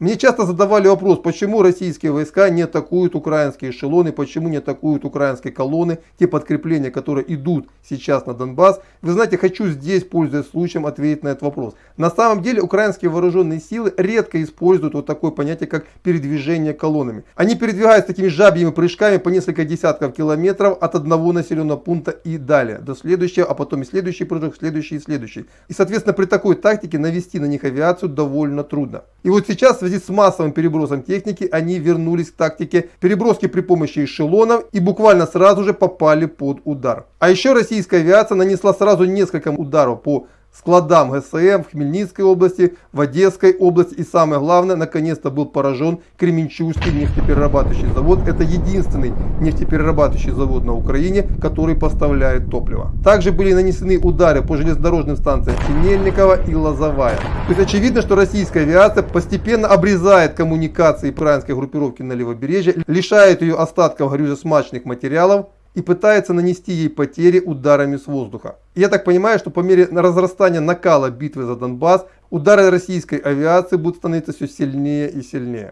Мне часто задавали вопрос, почему российские войска не атакуют украинские эшелоны, почему не атакуют украинские колонны, те подкрепления, которые идут сейчас на Донбасс. Вы знаете, хочу здесь, пользуясь случаем, ответить на этот вопрос. На самом деле украинские вооруженные силы редко используют вот такое понятие, как передвижение колоннами. Они передвигаются такими жабьими прыжками по несколько десятков километров от одного населенного пункта и далее, до следующего, а потом и следующий прыжок, следующий и следующий. И соответственно при такой тактике навести на них авиацию довольно трудно. И вот сейчас в связи с массовым перебросом техники они вернулись к тактике переброски при помощи эшелонов и буквально сразу же попали под удар. А еще российская авиация нанесла сразу несколько ударов по складам ГСМ в Хмельницкой области, в Одесской области и самое главное, наконец-то был поражен Кременчугский нефтеперерабатывающий завод. Это единственный нефтеперерабатывающий завод на Украине, который поставляет топливо. Также были нанесены удары по железнодорожным станциям Синельникова и Лозовая. То есть очевидно, что российская авиация постепенно обрезает коммуникации украинской группировки на левобережье, лишает ее остатков горюче-смачных материалов, и пытается нанести ей потери ударами с воздуха. Я так понимаю, что по мере разрастания накала битвы за Донбасс, удары российской авиации будут становиться все сильнее и сильнее.